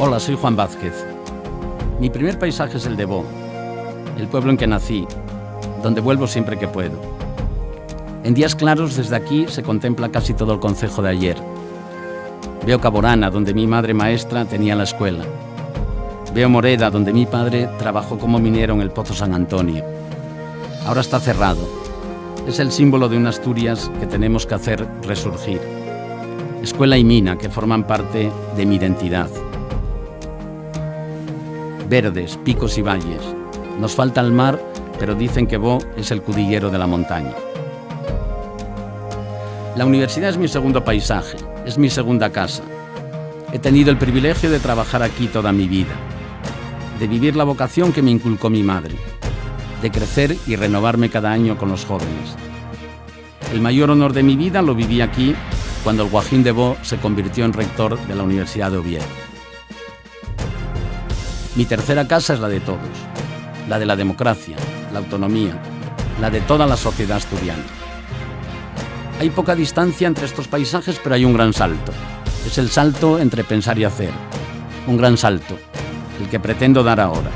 Hola, soy Juan Vázquez. Mi primer paisaje es el de Bo, el pueblo en que nací, donde vuelvo siempre que puedo. En días claros desde aquí se contempla casi todo el concejo de ayer. Veo Caborana, donde mi madre maestra tenía la escuela. Veo Moreda, donde mi padre trabajó como minero en el Pozo San Antonio. Ahora está cerrado. Es el símbolo de una Asturias que tenemos que hacer resurgir. Escuela y mina que forman parte de mi identidad. Verdes, picos y valles. Nos falta el mar, pero dicen que Bo es el cudillero de la montaña. La universidad es mi segundo paisaje, es mi segunda casa. He tenido el privilegio de trabajar aquí toda mi vida, de vivir la vocación que me inculcó mi madre, de crecer y renovarme cada año con los jóvenes. El mayor honor de mi vida lo viví aquí cuando el Guajín de Bo se convirtió en rector de la Universidad de Oviedo. Mi tercera casa es la de todos, la de la democracia, la autonomía, la de toda la sociedad asturiana. Hay poca distancia entre estos paisajes, pero hay un gran salto. Es el salto entre pensar y hacer. Un gran salto, el que pretendo dar ahora.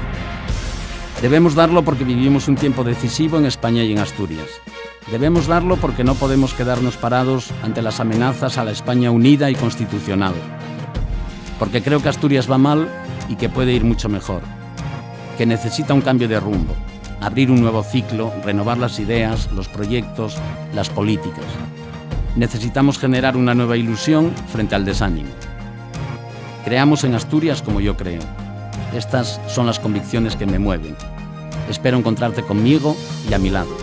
Debemos darlo porque vivimos un tiempo decisivo en España y en Asturias. Debemos darlo porque no podemos quedarnos parados ante las amenazas a la España unida y constitucional. Porque creo que Asturias va mal y que puede ir mucho mejor. Que necesita un cambio de rumbo, abrir un nuevo ciclo, renovar las ideas, los proyectos, las políticas. Necesitamos generar una nueva ilusión frente al desánimo. Creamos en Asturias como yo creo. Estas son las convicciones que me mueven. Espero encontrarte conmigo y a mi lado.